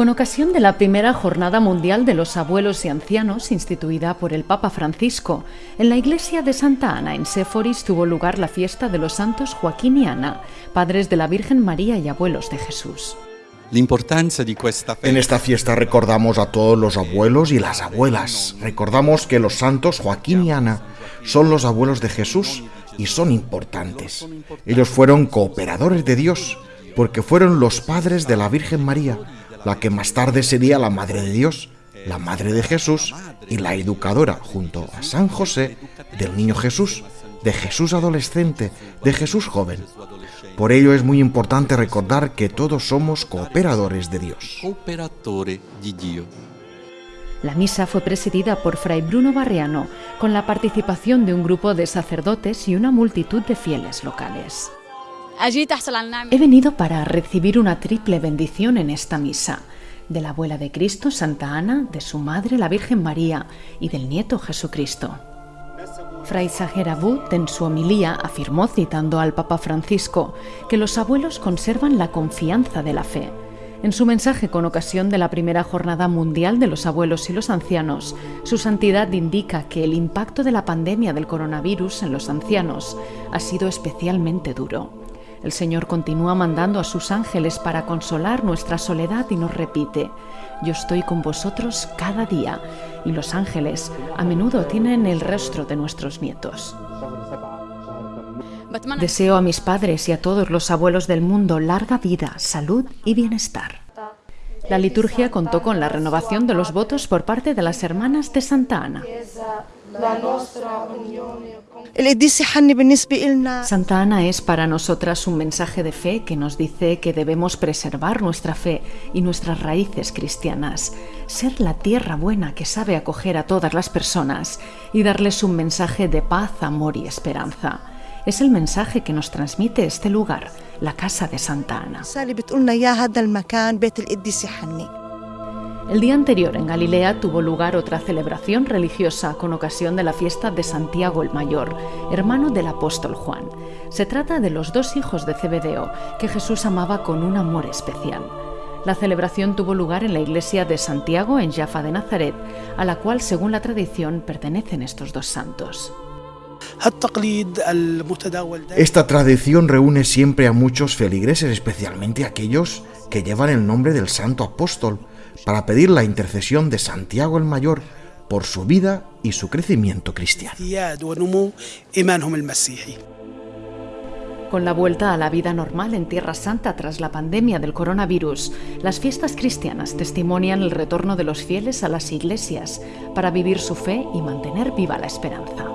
Con ocasión de la primera Jornada Mundial de los Abuelos y Ancianos, instituida por el Papa Francisco, en la iglesia de Santa Ana, en Séforis, tuvo lugar la fiesta de los santos Joaquín y Ana, padres de la Virgen María y abuelos de Jesús. En esta fiesta recordamos a todos los abuelos y las abuelas. Recordamos que los santos Joaquín y Ana son los abuelos de Jesús y son importantes. Ellos fueron cooperadores de Dios porque fueron los padres de la Virgen María la que más tarde sería la Madre de Dios, la Madre de Jesús y la educadora junto a San José del Niño Jesús, de Jesús adolescente, de Jesús joven. Por ello es muy importante recordar que todos somos cooperadores de Dios. La misa fue presidida por Fray Bruno Barriano, con la participación de un grupo de sacerdotes y una multitud de fieles locales. He venido para recibir una triple bendición en esta misa, de la abuela de Cristo, Santa Ana, de su madre, la Virgen María, y del nieto Jesucristo. Fray Sagerabut en su homilía afirmó, citando al Papa Francisco, que los abuelos conservan la confianza de la fe. En su mensaje con ocasión de la primera Jornada Mundial de los Abuelos y los Ancianos, su santidad indica que el impacto de la pandemia del coronavirus en los ancianos ha sido especialmente duro. El Señor continúa mandando a sus ángeles para consolar nuestra soledad y nos repite, yo estoy con vosotros cada día. Y los ángeles a menudo tienen el rostro de nuestros nietos. Deseo a mis padres y a todos los abuelos del mundo larga vida, salud y bienestar. La liturgia contó con la renovación de los votos por parte de las hermanas de Santa Ana. Santa Ana es para nosotras un mensaje de fe que nos dice que debemos preservar nuestra fe y nuestras raíces cristianas, ser la tierra buena que sabe acoger a todas las personas y darles un mensaje de paz, amor y esperanza. Es el mensaje que nos transmite este lugar, la casa de Santa Ana. El día anterior en Galilea tuvo lugar otra celebración religiosa con ocasión de la fiesta de Santiago el Mayor, hermano del apóstol Juan. Se trata de los dos hijos de Cebedeo que Jesús amaba con un amor especial. La celebración tuvo lugar en la iglesia de Santiago en Jaffa de Nazaret, a la cual, según la tradición, pertenecen estos dos santos. Esta tradición reúne siempre a muchos feligreses, especialmente aquellos que llevan el nombre del santo apóstol, para pedir la intercesión de Santiago el Mayor por su vida y su crecimiento cristiano. Con la vuelta a la vida normal en Tierra Santa tras la pandemia del coronavirus, las fiestas cristianas testimonian el retorno de los fieles a las iglesias para vivir su fe y mantener viva la esperanza.